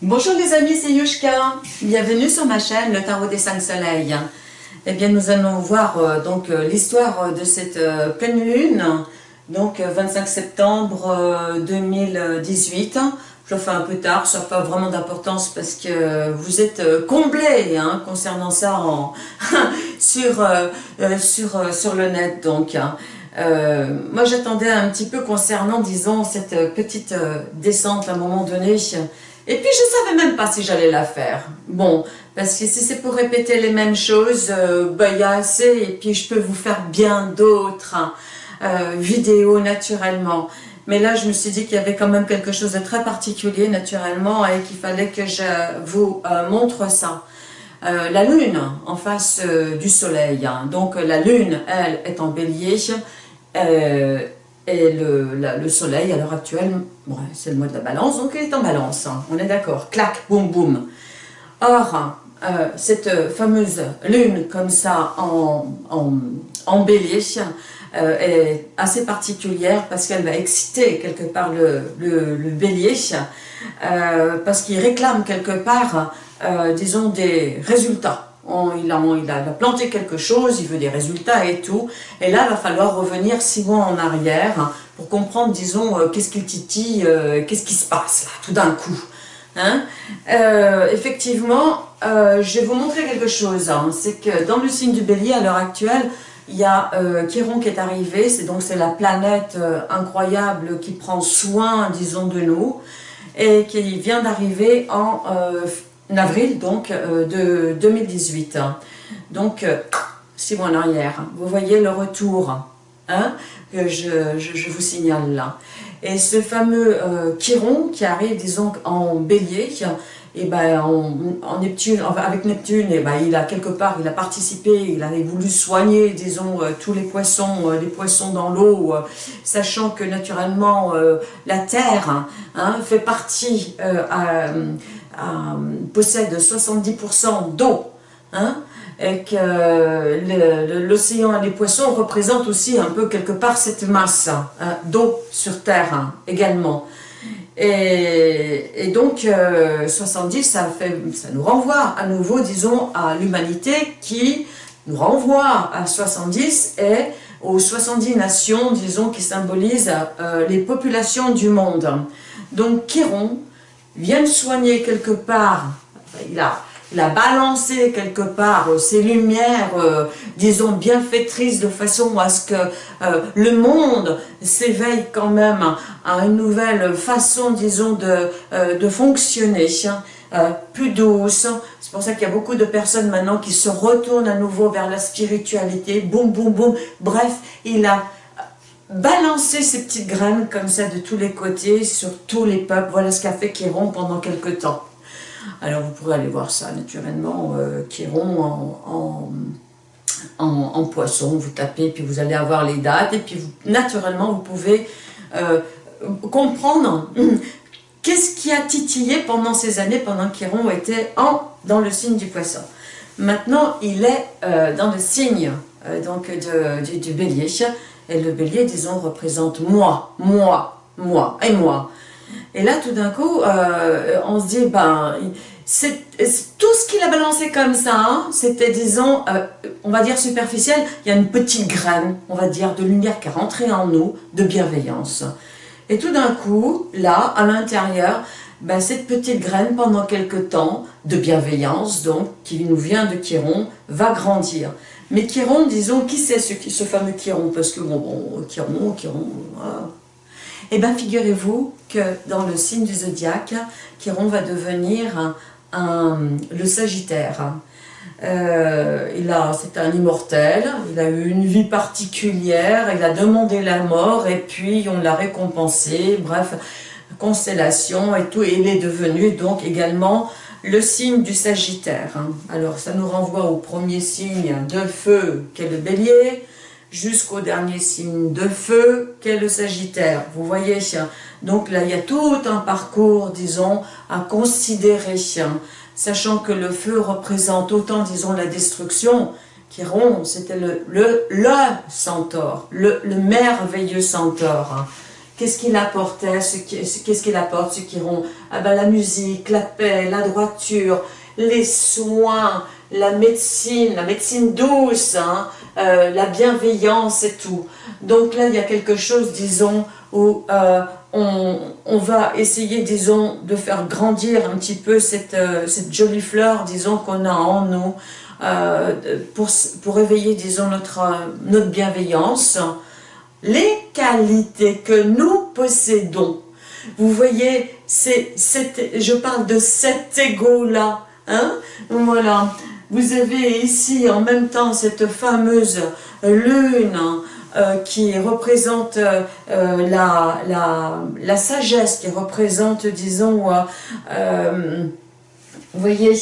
Bonjour les amis, c'est Yushka. Bienvenue sur ma chaîne, le tarot des 5 soleils. Eh bien, nous allons voir euh, donc euh, l'histoire de cette euh, pleine lune, donc 25 septembre 2018. Je le fais un peu tard, ça n'a pas vraiment d'importance parce que vous êtes comblés hein, concernant ça sur le net. Donc, hein. moi, j'attendais un petit peu concernant, disons, cette petite descente à un moment donné et puis, je savais même pas si j'allais la faire. Bon, parce que si c'est pour répéter les mêmes choses, euh, bah, il y a assez, et puis je peux vous faire bien d'autres hein, euh, vidéos naturellement. Mais là, je me suis dit qu'il y avait quand même quelque chose de très particulier naturellement et qu'il fallait que je vous euh, montre ça. la lune en face du soleil. Hein. Donc la lune, elle, est en bélier. Et le, soleil, à l'heure actuelle, c'est le mois de la balance, donc il est en balance, hein. on est d'accord, clac, boum, boum. Or, euh, cette fameuse lune, comme ça, en, en, bélier, euh, est assez particulière parce qu'elle va exciter quelque part le, le, bélier, euh, parce qu'il réclame quelque part, disons, des résultats il, a, planté quelque chose, il veut des résultats et tout. Et là, il va falloir revenir six mois en arrière pour comprendre, disons, euh, qu'est-ce qu'il titille, euh, qu'est-ce qui se passe là, tout d'un coup. Hein euh, effectivement, je vais vous montrer quelque chose. Hein. C'est que dans le signe du bélier, à l'heure actuelle, il y a Chiron qui est arrivé, c'est donc c'est la planète incroyable qui prend soin, disons, de nous, et qui vient d'arriver en avril donc euh, de 2018. Donc, euh, six mois en arrière. Vous voyez le retour hein, que je, je, vous signale là. Et ce fameux euh, Chiron qui arrive, disons, en bélier, et ben, en, Neptune, avec Neptune, et ben, il a quelque part, il a participé, il a voulu soigner, disons, tous les poissons, les poissons dans l'eau, sachant que naturellement, la Terre hein, fait partie à, euh, possède 70% d'eau, hein, et que l'océan et les poissons représentent aussi un peu quelque part cette masse hein, d'eau sur Terre hein, également. Et, donc, 70, euh, ça, ça nous renvoie à nouveau, disons, à l'humanité qui nous renvoie à 70 et aux 70 nations, disons, qui symbolisent euh, les populations du monde. Donc, Chiron, viennent soigner quelque part, il a, balancé quelque part euh, ces lumières, euh, disons, bienfaitrices de façon à ce que euh, le monde s'éveille quand même à une nouvelle façon, disons, de, de fonctionner, hein, plus douce. C'est pour ça qu'il y a beaucoup de personnes maintenant qui se retournent à nouveau vers la spiritualité, boum, boum, boum. Bref, il a balancer ces petites graines comme ça de tous les côtés sur tous les peuples. Voilà ce qu'a fait Chiron pendant quelque temps. Alors vous pourrez aller voir ça naturellement, euh, en, en, poisson, vous tapez, puis vous allez avoir les dates, et puis naturellement vous pouvez euh, comprendre qu'est-ce qui a titillé pendant ces années, pendant qu'Chiron était en, dans le signe du poisson. Maintenant, il est euh, dans le signe donc du, du bélier, et le bélier, disons, représente moi, moi, moi et moi. Et là, tout d'un coup, euh, on se dit, ben, c'est tout ce qu'il a balancé comme ça, hein, c'était, disons, euh, on va dire superficiel, il y a une petite graine, on va dire, de lumière qui est rentrée en nous, de bienveillance. Et tout d'un coup, là, à l'intérieur, ben, cette petite graine, pendant quelque temps, de bienveillance, donc, qui nous vient de Chiron, va grandir. Mais Chiron, disons, qui c'est ce, fameux Chiron? Parce que, bon, bon, Chiron, Chiron. Eh bien, figurez-vous que dans le signe du zodiaque, Chiron va devenir le Sagittaire. Euh, il a, c'est un immortel, il a eu une vie particulière, il a demandé la mort et puis on l'a récompensé, bref, constellation et tout, et il est devenu donc également le signe du Sagittaire. Hein. Alors ça nous renvoie au premier signe de feu qu'est le bélier, jusqu'au dernier signe de feu qu'est le Sagittaire. Vous voyez, donc là il y a tout un parcours, disons, à considérer, sachant que le feu représente autant, disons, la destruction, rompt, c'était le, le, le centaure, le, merveilleux centaure, hein, qu'est-ce qu'il apportait, qu'est-ce qu'il apporte, ce qui rend ah ben, la musique, la paix, la droiture, les soins, la médecine, la médecine douce, hein, euh, la bienveillance et tout. Donc là, il y a quelque chose, disons, où euh, on, va essayer, disons, de faire grandir un petit peu cette, euh, jolie fleur, disons, qu'on a en nous, pour, pour éveiller, disons, notre, notre bienveillance. Les qualités que nous possédons, vous voyez, c'est, je parle de cet ego-là, hein, voilà, vous avez ici en même temps cette fameuse lune euh, qui représente euh, la, la, la, sagesse, qui représente, disons, euh, vous voyez,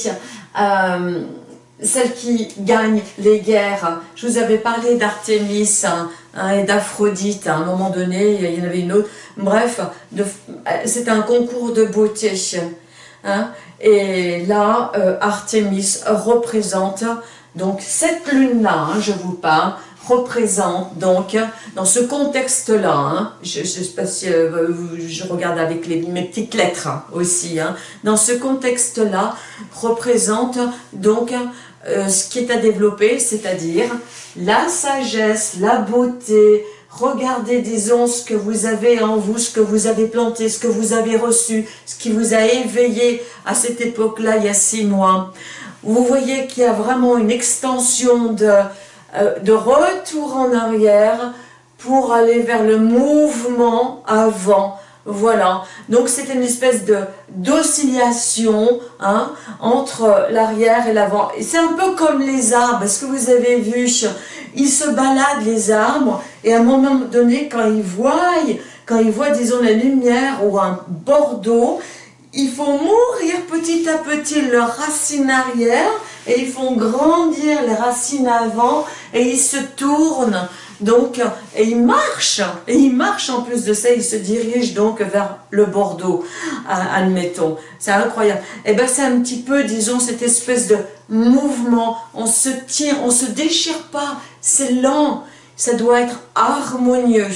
celle qui gagne les guerres. Je vous avais parlé d'Artémis hein, hein, et d'Aphrodite à un moment donné, il y en avait une autre. Bref, c'est un concours de beauté. Hein, et là, euh, Artémis représente, donc cette lune-là, hein, je vous parle, représente donc, dans ce contexte-là, je, je, sais pas si euh, je regarde avec les, mes petites lettres aussi, dans ce contexte-là, représente donc euh, ce qui est à développer, c'est-à-dire la sagesse, la beauté, Regardez, disons, ce que vous avez en vous, ce que vous avez planté, ce que vous avez reçu, ce qui vous a éveillé à cette époque-là, il y a six mois. Vous voyez qu'il y a vraiment une extension de, euh, de retour en arrière pour aller vers le mouvement avant, voilà, donc c'est une espèce de d'oscillation hein, entre l'arrière et l'avant. C'est un peu comme les arbres, est-ce que vous avez vu? Ils se baladent les arbres et à un moment donné, quand ils voient, quand ils voient disons la lumière ou un bordeaux, ils font mourir petit à petit leurs racines arrière et ils font grandir les racines avant et ils se tournent donc, et il marche, et il marche en plus de ça, il se dirige donc vers le Bordeaux, admettons. C'est incroyable. Et eh bien c'est un petit peu, disons, cette espèce de mouvement, on se tire, on se déchire pas, c'est lent, ça doit être harmonieux.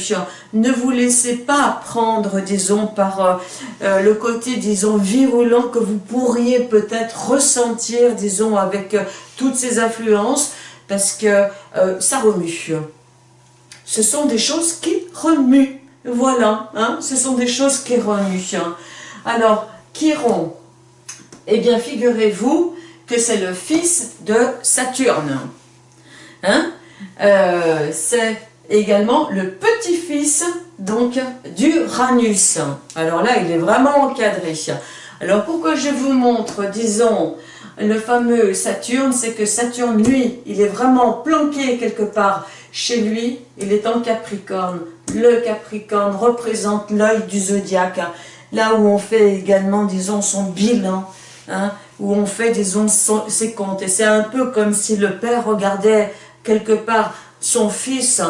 Ne vous laissez pas prendre, disons, par euh, euh, le côté, disons, virulent que vous pourriez peut-être ressentir, disons, avec euh, toutes ces influences, parce que ça remue ce sont des choses qui remuent. Voilà, hein, ce sont des choses qui remuent. Alors, Chiron, eh bien, figurez-vous que c'est le fils de Saturne. Hein euh, c'est également le petit-fils donc d'Uranus. Alors là, il est vraiment encadré. Alors pourquoi je vous montre, disons, le fameux Saturne, c'est que Saturne, lui, il est vraiment planqué quelque part chez lui, il est en Capricorne. Le Capricorne représente l'œil du zodiaque, hein. là où on fait également, disons, son bilan, hein, où on fait, disons, ses comptes. Et c'est un peu comme si le père regardait quelque part son fils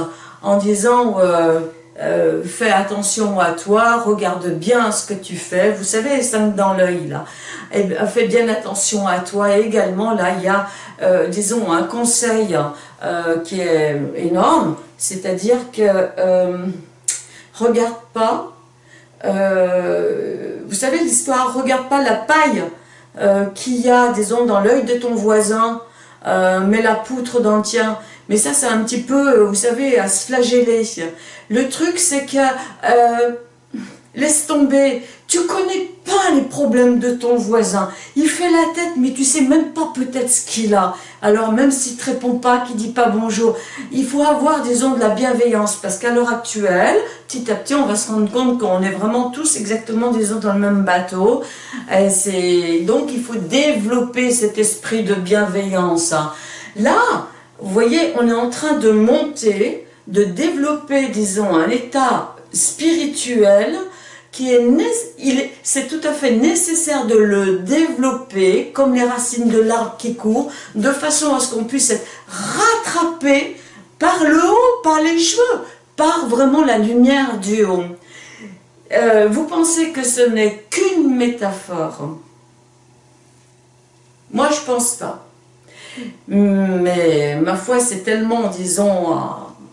en disant euh, euh, fais attention à toi, regarde bien ce que tu fais. Vous savez, cinq dans l'œil, là. Eh fais bien attention à toi. Également, là, il y a, euh, disons, un conseil euh, qui est énorme, c'est-à-dire que regarde pas, vous savez l'histoire, regarde pas la paille qu'il y a, disons, dans l'œil de ton voisin, mets la poutre dans tien. Mais ça, c'est un petit peu, vous savez, à se flageller. Le truc, c'est que Laisse tomber, tu connais pas les problèmes de ton voisin. Il fait la tête, mais tu sais même pas peut-être ce qu'il a. Alors même s'il te répond pas, qu'il dit pas bonjour, il faut avoir, disons, de la bienveillance. Parce qu'à l'heure actuelle, petit à petit, on va se rendre compte qu'on est vraiment tous exactement, disons, dans le même bateau. Et donc, il faut développer cet esprit de bienveillance. Là, vous voyez, on est en train de monter, de développer, disons, un état spirituel qui est, c'est tout à fait nécessaire de le développer comme les racines de l'arbre qui court, de façon à ce qu'on puisse être rattrapé par le haut, par les cheveux, par vraiment la lumière du haut. Euh, vous pensez que ce n'est qu'une métaphore? Moi, je pense pas. Mais ma foi, c'est tellement, disons,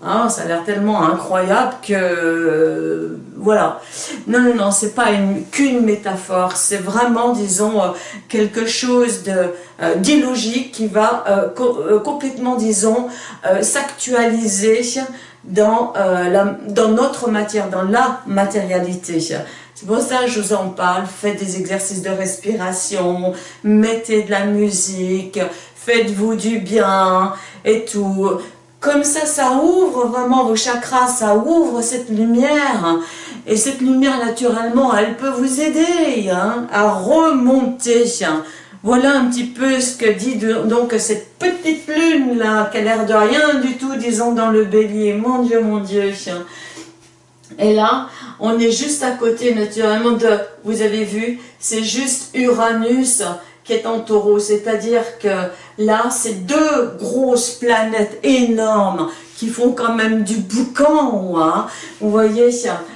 Hein, ça a l'air tellement incroyable que... voilà. Non, non, non, c'est pas qu'une métaphore, c'est vraiment, disons, quelque chose d'illogique qui va complètement, disons, s'actualiser dans, dans notre matière, dans la matérialité. C'est pour ça que je vous en parle. Faites des exercices de respiration, mettez de la musique, faites-vous du bien et tout. Comme ça, ça ouvre vraiment vos chakras, ça ouvre cette lumière. Et cette lumière, naturellement, elle peut vous aider hein, à remonter. Voilà un petit peu ce que dit donc cette petite lune là, qui a l'air de rien du tout, disons, dans le bélier. Mon Dieu, mon Dieu. Et là, on est juste à côté naturellement de, vous avez vu, c'est juste Uranus qui est en taureau, c'est-à-dire que là, c'est deux grosses planètes énormes qui font quand même du boucan, hein. vous voyez,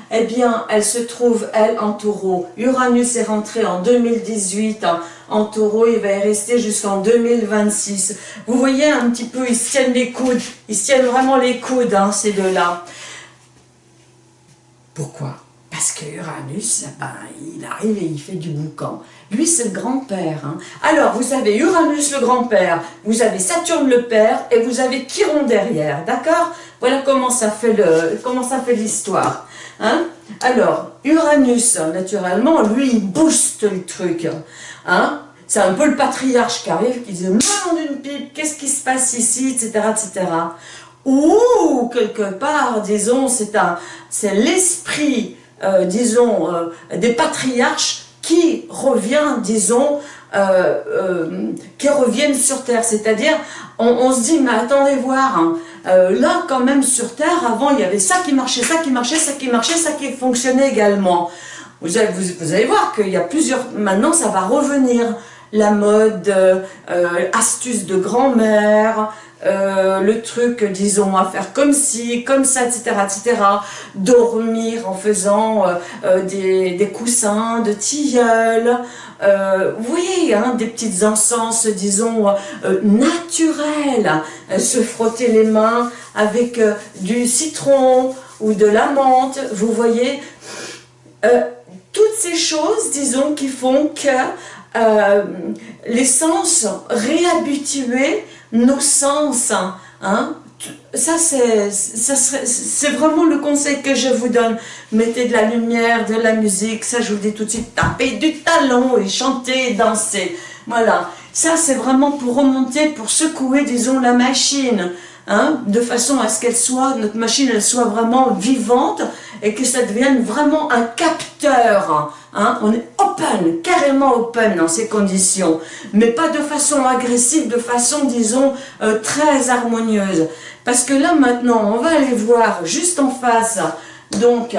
eh bien, elles se trouvent, elles, en taureau. Uranus est rentré en 2018 en taureau, il va y rester jusqu'en 2026. Vous voyez un petit peu, ils se tiennent les coudes, ils se tiennent vraiment les coudes, hein, ces deux-là. Pourquoi? Parce que Uranus, ben, il arrive et il fait du boucan. Lui, c'est le grand-père. Hein. Alors, vous avez Uranus le grand-père, vous avez Saturne le père, et vous avez Chiron derrière, d'accord? Voilà comment ça fait l'histoire. Hein Alors, Uranus, naturellement, lui, il booste le truc. Hein c'est un peu le patriarche qui arrive, qui dit « Nom d'une pipe, qu'est-ce qui se passe ici ?» etc., etc ou quelque part, disons, c'est l'esprit, euh, disons, euh, des patriarches qui revient, disons, euh, qui reviennent sur Terre. C'est-à-dire, on, se dit, mais attendez voir, hein, là quand même sur Terre, avant il y avait ça qui marchait, ça qui marchait, ça qui marchait, ça qui fonctionnait également. Vous allez voir qu'il y a plusieurs, maintenant ça va revenir, la mode, astuce de grand-mère, euh, le truc, disons, à faire comme ci, comme ça, etc., etc. Dormir en faisant euh, euh, des, coussins de tilleul. voyez, hein, des petites encens, disons, naturelles. se frotter les mains avec du citron ou de la menthe. Vous voyez, toutes ces choses, disons, qui font que les sens réhabitués nos sens. Hein, ça, c'est vraiment le conseil que je vous donne. Mettez de la lumière, de la musique, ça je vous dis tout de suite, tapez du talon et chantez, dansez. Voilà, ça c'est vraiment pour remonter, pour secouer, disons, la machine. Hein, de façon à ce qu'elle soit, notre machine, elle soit vraiment vivante et que ça devienne vraiment un capteur. Hein. On est open, carrément open dans ces conditions, mais pas de façon agressive, de façon, disons, euh, très harmonieuse. Parce que là, maintenant, on va aller voir juste en face, donc,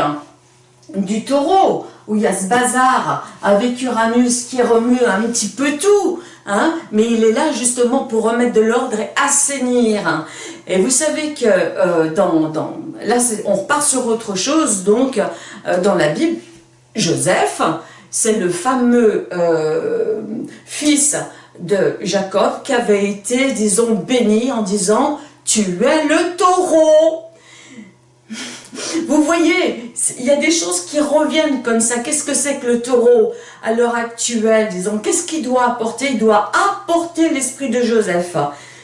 du taureau, où il y a ce bazar avec Uranus qui remue un petit peu tout, hein, mais il est là justement pour remettre de l'ordre et assainir. Et vous savez que euh, dans, dans, là, on repart sur autre chose, donc euh, dans la Bible, Joseph, c'est le fameux euh, fils de Jacob qui avait été, disons, béni en disant « Tu es le taureau ». Vous voyez, il y a des choses qui reviennent comme ça. Qu'est-ce que c'est que le taureau à l'heure actuelle Disons, qu'est-ce qu'il doit apporter? Il doit apporter l'esprit de Joseph.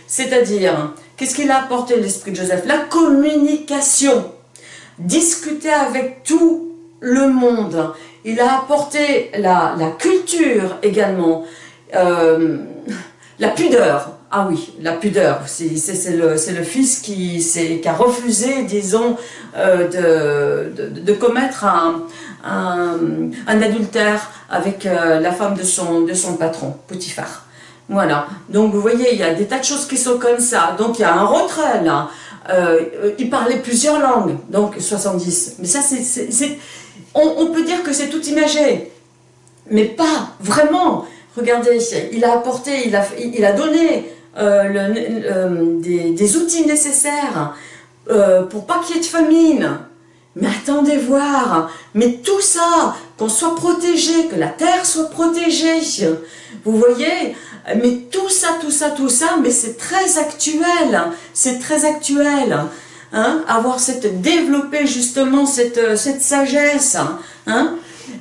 C'est-à-dire, qu'est-ce qu'il a apporté l'esprit de Joseph? La communication. Discuter avec tout le monde. Il a apporté la, culture également. Euh, la pudeur, ah oui, la pudeur, c'est le, fils qui, a refusé, disons, euh, de, commettre un, adultère avec euh, la femme de son, patron, Potiphar. Voilà, donc vous voyez, il y a des tas de choses qui sont comme ça. Donc il y a un retrait là. Euh, il parlait plusieurs langues, donc 70. Mais ça, on peut dire que c'est tout imagé, mais pas vraiment. Regardez, il a apporté, il a, donné euh, euh, des, outils nécessaires euh, pour pas qu'il y ait de famine. Mais attendez voir, mais tout ça, qu'on soit protégé, que la terre soit protégée, vous voyez, mais tout ça, tout ça, tout ça, mais c'est très actuel, c'est très actuel. hein, avoir cette, développer justement cette, cette sagesse, hein,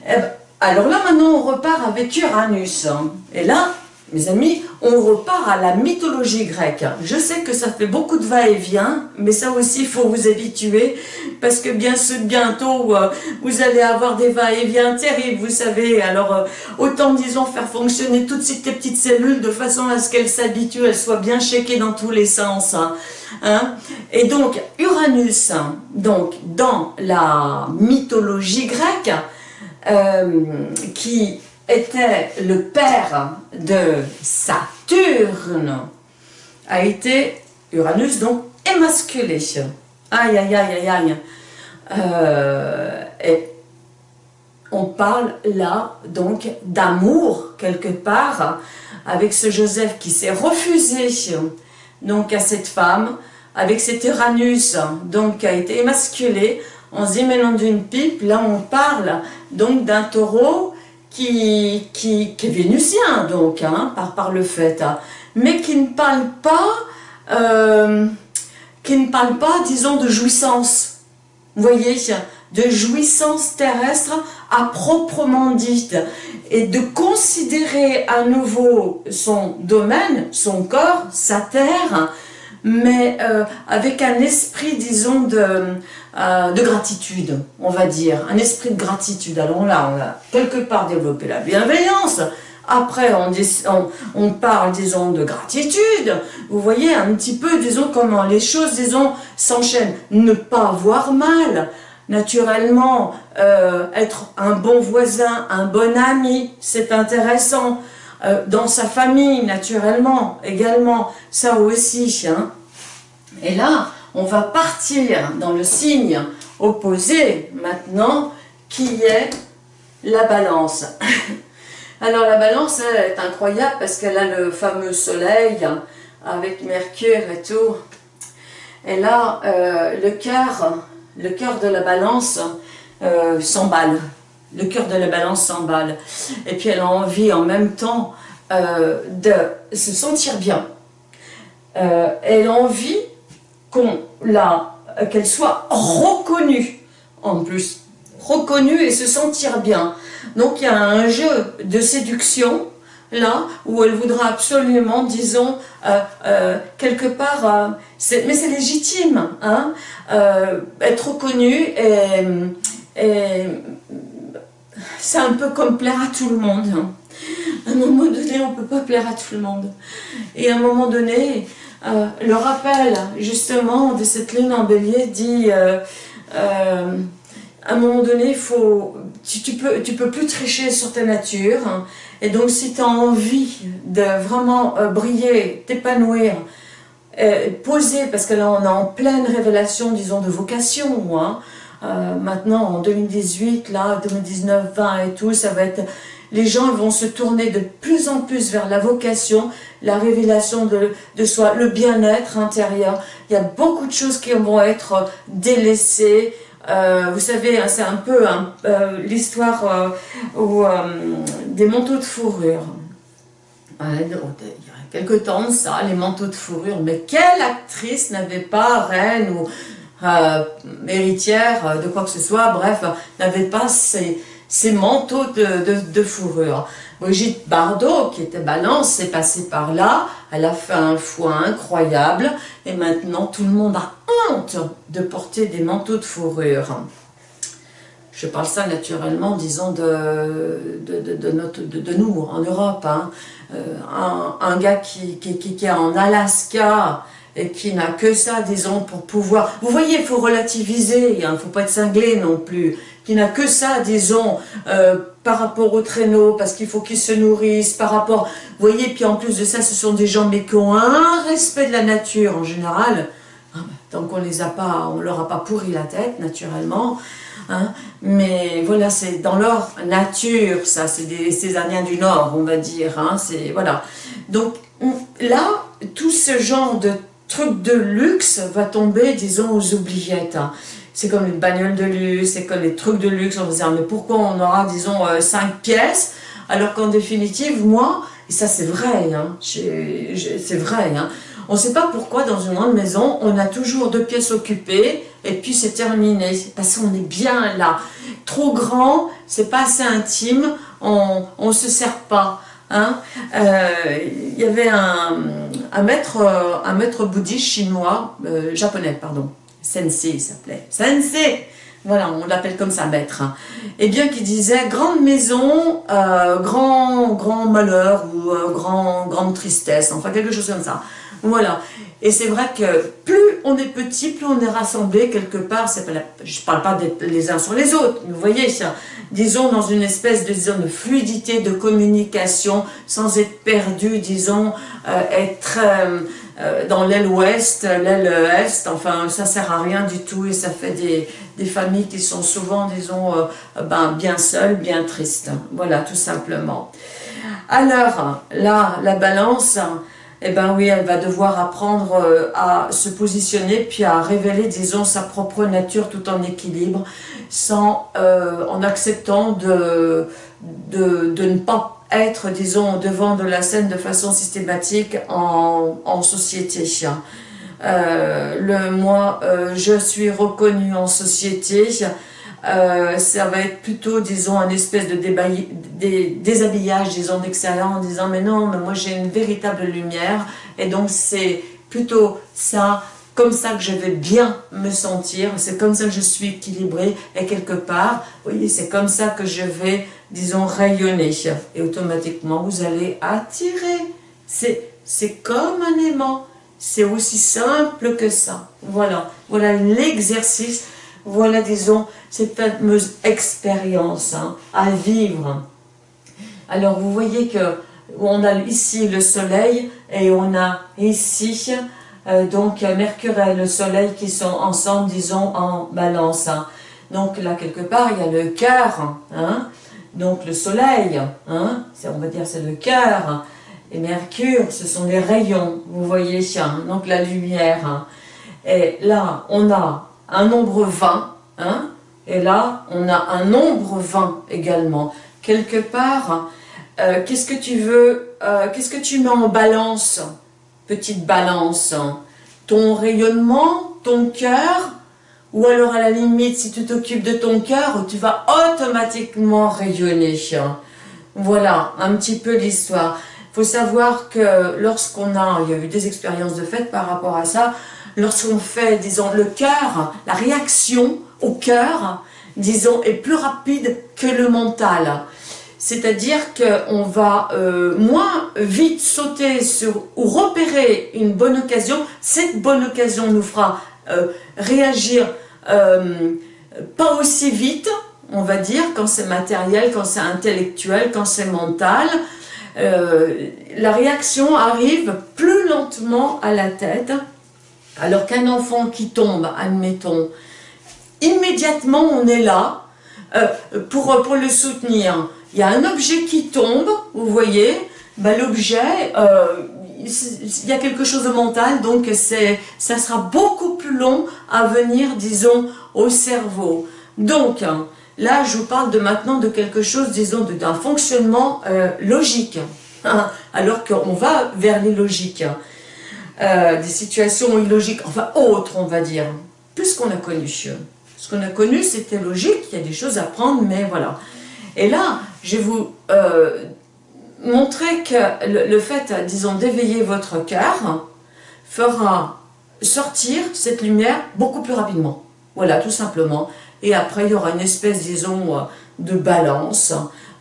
eh ben, alors là maintenant on repart avec Uranus, et là mes amis, on repart à la mythologie grecque. Je sais que ça fait beaucoup de va-et-vient, mais ça aussi, il faut vous habituer, parce que bien bientôt, euh, vous allez avoir des va-et-vient terribles, vous savez. Alors, euh, autant, disons, faire fonctionner toutes ces petites cellules de façon à ce qu'elles s'habituent, elles soient bien checkées dans tous les sens. Hein. Hein? Et donc, Uranus, donc, dans la mythologie grecque, qui était le père de Saturne, a été Uranus, donc émasculé. Aïe, aïe, aïe, aïe, aïe. Euh, et on parle là, donc, d'amour, quelque part, avec ce Joseph qui s'est refusé, donc, à cette femme, avec cet Uranus, donc, qui a été émasculé, en se d'une pipe, là, on parle, donc, d'un taureau qui, qui, est vénusien, donc, hein, par, par le fait, hein, mais qui ne parle pas, euh, qui ne parle pas, disons, de jouissance. Vous voyez, de jouissance terrestre à proprement dite, et de considérer à nouveau son domaine, son corps, sa terre, mais euh, avec un esprit, disons, de, euh, de gratitude, on va dire, un esprit de gratitude. Alors là, on a quelque part développé la bienveillance, après on, parle, disons, de gratitude, vous voyez un petit peu, disons, comment les choses, disons, s'enchaînent. Ne pas voir mal, naturellement, euh, être un bon voisin, un bon ami, c'est intéressant. Dans sa famille, naturellement, également, ça aussi. Hein. Et là, on va partir dans le signe opposé maintenant, qui est la balance. Alors la balance est incroyable parce qu'elle a le fameux soleil avec Mercure et tout. Et là, euh, le cœur le cœur de la balance euh, s'emballe. Le cœur de la balance s'emballe. Et puis elle a envie en même temps euh, de se sentir bien. elle a envie qu'on qu'elle soit reconnue en plus, reconnue et se sentir bien. Donc il y a un jeu de séduction là où elle voudra absolument, disons, euh, euh, quelque part, euh, mais c'est légitime, hein, être reconnue et, c'est un peu comme plaire à tout le monde. Hein. À un moment donné, on ne peut pas plaire à tout le monde. Et à un moment donné, euh, le rappel justement de cette lune en bélier dit euh, euh, à un moment donné, faut, tu, peux, tu peux plus tricher sur ta nature. Et donc, si tu as envie de vraiment briller, t'épanouir, poser, parce que là, on est en pleine révélation, disons, de vocation. Hein. maintenant, en 2018, là, 2019, 20 et tout, ça va être les gens vont se tourner de plus en plus vers la vocation, la révélation de, soi, le bien-être intérieur. Il y a beaucoup de choses qui vont être délaissées. Euh, vous savez, hein, c'est un peu hein, euh, l'histoire euh, des manteaux de fourrure. il y a quelques temps, ça, les manteaux de fourrure. Mais quelle actrice n'avait pas, reine ou héritière de quoi que ce soit, bref, n'avait pas ces ces manteaux de, fourrure. Brigitte Bardot, qui était balance, s'est passée par là, elle a fait un foie incroyable, et maintenant tout le monde a honte de porter des manteaux de fourrure. Je parle ça naturellement, disons, de, de, de, nous, en Europe. Hein. Euh, un, gars qui, qui, qui, est en Alaska, et qui n'a que ça, disons, pour pouvoir... Vous voyez, il faut relativiser, il ne faut pas être cinglé non plus qui n'a que ça, disons, euh, par rapport au traîneau, parce qu'il faut qu'ils se nourrissent, par rapport... Vous voyez, puis en plus de ça, ce sont des gens mais qui ont un respect de la nature en général. Ah, bah, tant qu'on les a pas, on leur a pas pourri la tête, naturellement. Hein. Mais voilà, c'est dans leur nature, ça, c'est des Césariens du Nord, on va dire. Hein. C'est voilà. Donc là, tout ce genre de trucs de luxe va tomber, disons, aux oubliettes. Hein c'est comme une bagnole de luxe, c'est comme les trucs de luxe, on va dire, mais pourquoi on aura, disons, 5 euh, pièces? Alors qu'en définitive, moi, et ça c'est vrai, hein, c'est vrai, hein, on ne sait pas pourquoi dans une grande maison, on a toujours deux pièces occupées et puis c'est terminé. Parce qu'on est bien là. Trop grand, c'est pas assez intime, on ne se sert pas. Hein. Euh, il y avait un, un, maître, un maître bouddhiste chinois, euh, japonais, pardon, sensei il s'appelait. Sensei voilà, on l'appelle comme ça, maître. Et eh bien, qui disait grande maison, euh, grand, grand malheur ou grand, grande tristesse, enfin quelque chose comme ça. Voilà. Et c'est vrai que plus on est petit, plus on est rassemblés quelque part. Pas je ne parle pas d'être les uns sur les autres, vous voyez, ça, disons dans une espèce de, de fluidité de communication, sans être perdu, disons, euh, être euh, dans l'aile ouest, l'aile est, enfin ça sert à rien du tout et ça fait des, des familles qui sont souvent, disons, euh, ben, bien seules, bien tristes. Voilà, tout simplement. Alors, là, la balance eh bien oui, elle va devoir apprendre euh, à se positionner, puis à révéler, disons, sa propre nature tout en équilibre, sans, euh, en acceptant de, de, de, ne pas être, disons, devant de la scène de façon systématique en, en société. Euh, le moi, je suis reconnu en société, euh, ça va être plutôt, disons, un espèce de déshabillage, disons, d'extérieur en disant « mais non, mais moi j'ai une véritable lumière » et donc c'est plutôt ça, comme ça que je vais bien me sentir, c'est comme ça que je suis équilibrée et quelque part, voyez, c'est comme ça que je vais, disons, rayonner et automatiquement vous allez attirer. C'est comme un aimant, c'est aussi simple que ça. Voilà, voilà l'exercice voilà, disons, cette fameuse expérience hein, à vivre. Alors, vous voyez que on a ici le soleil et on a ici donc Mercure et le soleil qui sont ensemble, disons, en balance. Hein. Donc là, quelque part, il y a le cœur, hein. donc le soleil, hein, on va dire c'est le cœur, et Mercure, ce sont les rayons, vous voyez, donc la lumière. Et là, on a un nombre 20, hein, et là, on a un nombre 20 également. Quelque part, euh, qu'est-ce que tu veux, euh, qu'est-ce que tu mets en balance, petite balance Ton rayonnement, ton cœur, ou alors à la limite, si tu t'occupes de ton cœur, tu vas automatiquement rayonner. Voilà, un petit peu l'histoire. Faut savoir que lorsqu'on a, il y a eu des expériences de fait par rapport à ça, lorsqu'on fait, disons, le cœur, la réaction au cœur, disons, est plus rapide que le mental. C'est-à-dire qu'on va euh, moins vite sauter sur ou repérer une bonne occasion. Cette bonne occasion nous fera euh, réagir euh, pas aussi vite, on va dire, quand c'est matériel, quand c'est intellectuel, quand c'est mental. la réaction arrive plus lentement à la tête alors qu'un enfant qui tombe, admettons, immédiatement on est là pour le soutenir. Il y a un objet qui tombe, vous voyez, ben, l'objet, euh, il y a quelque chose de mental, donc ça sera beaucoup plus long à venir, disons, au cerveau. Donc, là, je vous parle de maintenant de quelque chose, disons, d'un fonctionnement euh, logique, hein, alors qu'on va vers les logiques. Euh, des situations illogiques, enfin autres on va dire, plus qu'on a connu. Ce qu'on a connu c'était logique, il y a des choses à prendre, mais voilà. Et là, je vais vous euh, montrer que le, fait, disons, d'éveiller votre cœur fera sortir cette lumière beaucoup plus rapidement. Voilà, tout simplement. Et après, il y aura une espèce, disons, de balance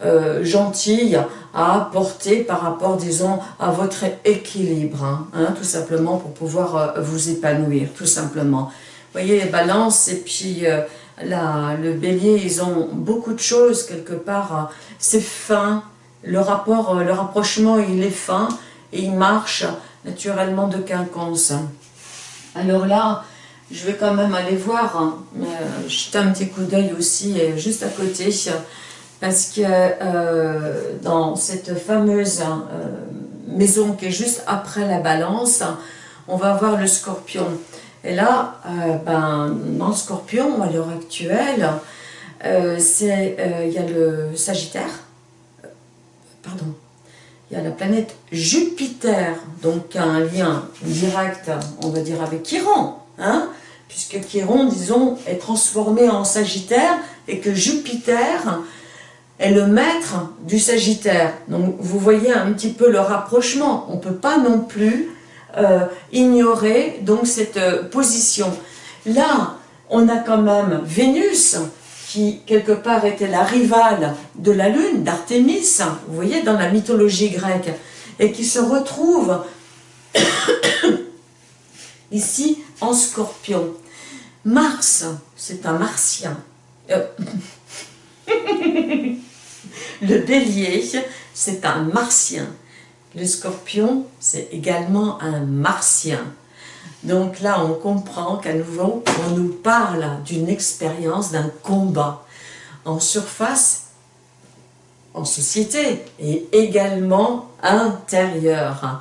euh, gentille à apporter par rapport, disons, à votre équilibre, hein, hein, tout simplement pour pouvoir euh, vous épanouir, tout simplement. Vous voyez, les balances et puis euh, le bélier, ils ont beaucoup de choses quelque part. c'est fin, le rapport, le rapprochement, il est fin et il marche naturellement de quinconce. Alors là, je vais quand même aller voir, hein, jeter un petit coup d'œil aussi, juste à côté, parce que euh, dans cette fameuse euh, maison qui est juste après la balance, on va voir le scorpion. Et là, euh, ben, dans le scorpion, à l'heure actuelle, il y a le sagittaire, pardon, il y a la planète Jupiter, donc un lien direct, on va dire, avec Chiron, hein, puisque Chiron, disons, est transformé en Sagittaire, et que Jupiter est le maître du Sagittaire. Donc vous voyez un petit peu le rapprochement. On ne peut pas non plus euh, ignorer donc cette euh, position. Là, on a quand même Vénus, qui quelque part était la rivale de la Lune, d'Artémis, vous voyez, dans la mythologie grecque, et qui se retrouve ici en scorpion. Mars, c'est un martien. Euh, le bélier, c'est un martien. Le scorpion, c'est également un martien. Donc là, on comprend qu'à nouveau, on nous parle d'une expérience, d'un combat en surface, en société et également intérieur.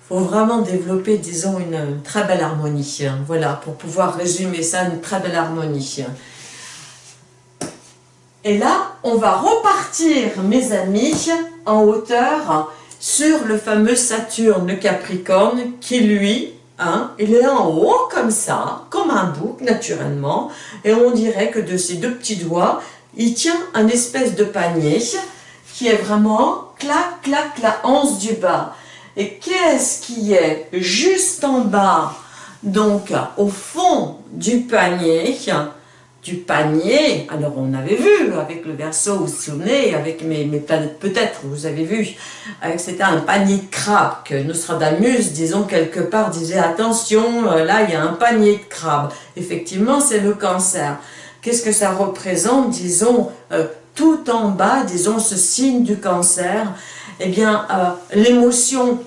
Il faut vraiment développer, disons, une très belle harmonie. Voilà, pour pouvoir résumer ça, une très belle harmonie. Et là, on va repartir, mes amis, en hauteur sur le fameux Saturne, Capricorne, qui lui, hein, il est en haut comme ça, comme un bouc naturellement, et on dirait que de ses deux petits doigts, il tient un espèce de panier qui est vraiment clac, clac, la hanse du bas. Et qu'est-ce qui est juste en bas, donc au fond du panier du panier. Alors on avait vu avec le verso, vous souvenez, avec mes, mes planètes, peut-être vous avez vu, c'était un panier de crabes que Nostradamus, disons quelque part, disait attention, euh, là il y a un panier de crabes. Effectivement c'est le cancer. Qu'est-ce que ça représente, disons, euh, tout en bas, disons, ce signe du cancer? Eh bien, euh, l'émotion,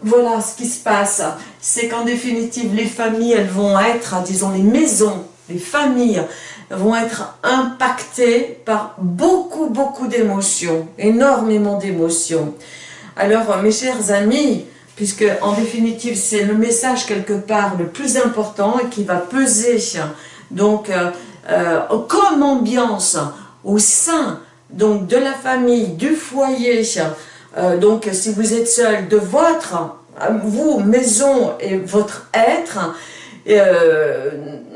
voilà ce qui se passe, c'est qu'en définitive, les familles, elles vont être, disons, les maisons, les familles vont être impactées par beaucoup, beaucoup d'émotions, énormément d'émotions. Alors, mes chers amis, puisque en définitive, c'est le message quelque part le plus important et qui va peser donc euh, euh, comme ambiance au sein donc de la famille, du foyer, euh, donc si vous êtes seul, de votre, vous, maison et votre être, euh,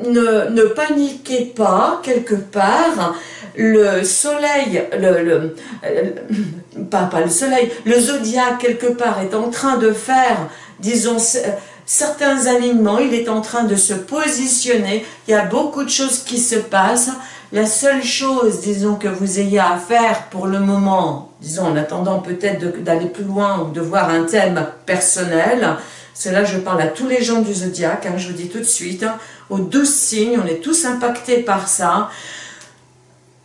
ne, paniquez pas quelque part, le soleil, le, le euh, pas, pas, le soleil, le zodiaque quelque part est en train de faire, disons, certains alignements, il est en train de se positionner, il y a beaucoup de choses qui se passent, la seule chose, disons, que vous ayez à faire pour le moment, disons, en attendant peut-être d'aller plus loin ou de voir un thème personnel, c'est là je parle à tous les gens du zodiaque, hein, je vous dis tout de suite, hein, aux douze signes, on est tous impactés par ça.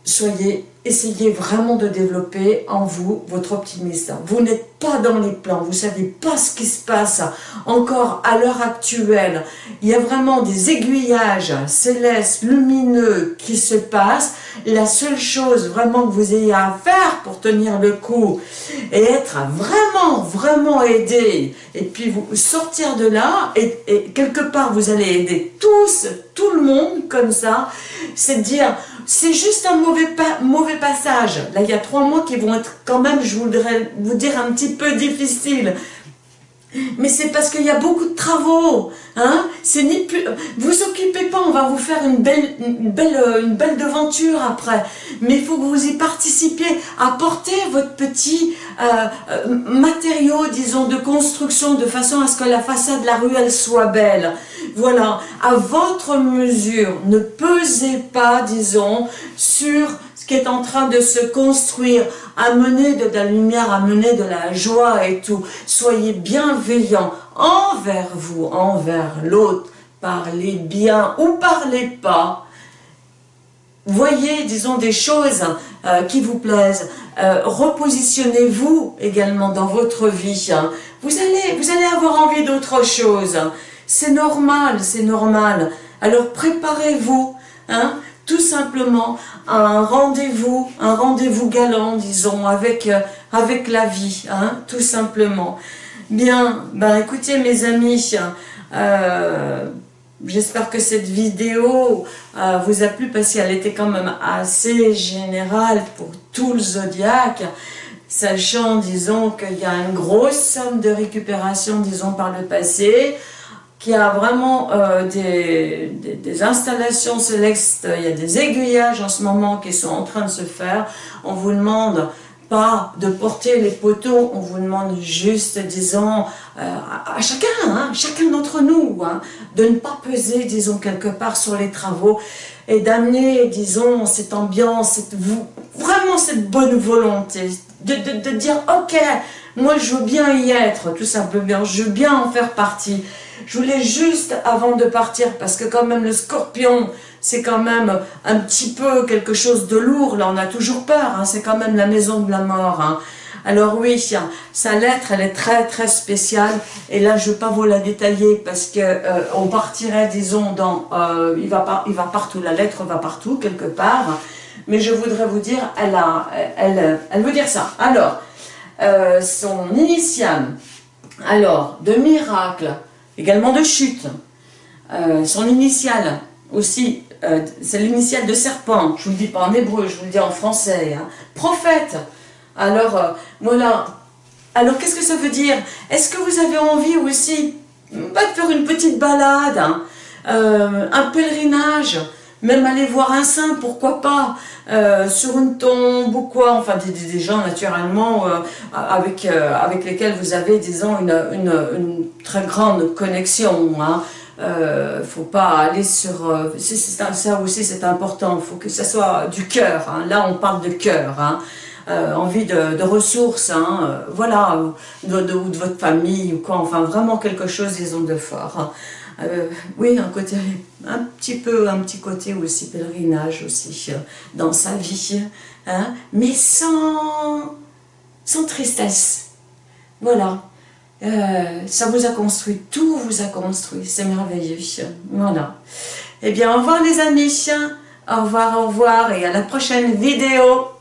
Soyez essayez vraiment de développer en vous votre optimisme. Vous n'êtes pas dans les plans, vous ne savez pas ce qui se passe encore à l'heure actuelle. Il y a vraiment des aiguillages célestes, lumineux qui se passent. La seule chose vraiment que vous ayez à faire pour tenir le coup et être vraiment, vraiment aidé et puis sortir de là et, et quelque part vous allez aider tous, tout le monde comme ça, c'est de dire c'est juste un mauvais, mauvais passage. Là, il y a trois mois qui vont être quand même, je voudrais vous dire, un petit peu difficiles. Mais c'est parce qu'il y a beaucoup de travaux. Hein c'est ni plus... Vous occupez pas, on va vous faire une belle, belle, euh, belle devanture après. Mais il faut que vous y participiez. Apportez votre petit euh, euh, matériau, disons, de construction de façon à ce que la façade de la rue, elle soit belle. Voilà, à votre mesure. Ne pesez pas, disons, sur ce qui est en train de se construire, amener de la lumière, amener de la joie et tout. Soyez bienveillants envers vous, envers l'autre. Parlez bien ou parlez pas. Voyez, disons, des choses euh, qui vous plaisent. Euh, repositionnez-vous également dans votre vie. Hein. Vous, allez, vous allez avoir envie d'autre chose. C'est normal, c'est normal. Alors préparez-vous. Hein tout simplement un rendez-vous, un rendez-vous galant, disons, avec, euh, la vie, hein, tout simplement. Bien, ben écoutez mes amis, euh, j'espère que cette vidéo euh, vous a plu parce qu'elle était quand même assez générale pour tout le zodiaque. sachant, disons, qu'il y a une grosse somme de récupération, disons, par le passé, qu'il y a vraiment euh, des, des, installations célestes, il y a des aiguillages en ce moment qui sont en train de se faire. On vous demande pas de porter les poteaux, on vous demande juste, disons, euh, à, chacun, hein, chacun d'entre nous, hein, de ne pas peser, disons, quelque part sur les travaux et d'amener, disons, cette ambiance, cette, vraiment cette bonne volonté, de, de, de dire, ok, moi je veux bien y être, tout simplement, je veux bien en faire partie. Je voulais juste, avant de partir, parce que quand même le scorpion, c'est quand même un petit peu quelque chose de lourd, là on a toujours peur, hein. c'est quand même la maison de la mort. Hein. Alors oui, sa lettre, elle est très très spéciale, et là je ne vais pas vous la détailler parce que euh, on partirait, disons, dans, euh, il, va il va partout, la lettre va partout, quelque part, mais je voudrais vous dire, elle, a, elle, elle veut dire ça. Alors, euh, son initiale, alors, de miracle, également de chute, son initiale aussi euh, c'est l'initiale de serpent, je vous le dis pas en hébreu, je vous le dis en français, hein. prophète. Alors, euh, voilà. Alors, qu'est-ce que ça veut dire? Est-ce que vous avez envie aussi de faire une petite balade, hein, euh, un pèlerinage, même aller voir un saint, pourquoi pas, sur une tombe ou quoi, enfin des, gens naturellement avec, avec lesquels vous avez, disons, une, très grande connexion, hein, euh, faut pas aller sur... Euh, ça aussi c'est important, il faut que ça soit du cœur. Hein. Là on parle de cœur. Hein. Euh, envie de, ressources, hein, euh, voilà, ou de, votre famille, ou quoi, enfin vraiment quelque chose, disons, de fort. Hein. oui, un côté, un petit peu, un petit côté aussi, pèlerinage aussi, dans sa vie, hein, mais sans, sans tristesse. Voilà. Euh, ça vous a construit, tout vous a construit, c'est merveilleux. Voilà. Eh bien, au revoir les amis, au revoir, au revoir, et à la prochaine vidéo.